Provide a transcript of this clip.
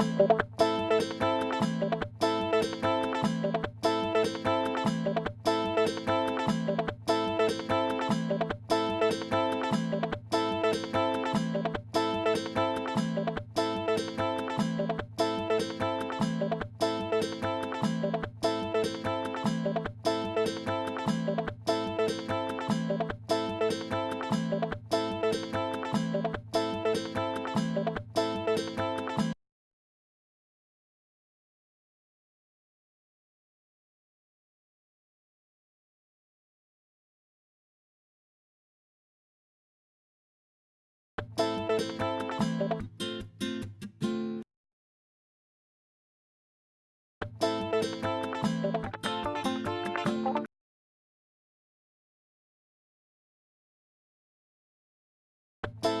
Bye. you